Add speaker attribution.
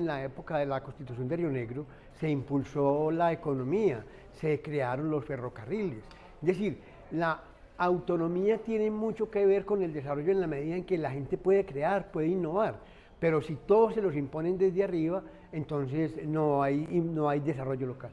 Speaker 1: en la época de la Constitución de Río Negro, se impulsó la economía, se crearon los ferrocarriles. Es decir, la autonomía tiene mucho que ver con el desarrollo en la medida en que la gente puede crear, puede innovar. Pero si todos se los imponen desde arriba, entonces no hay, no hay desarrollo local.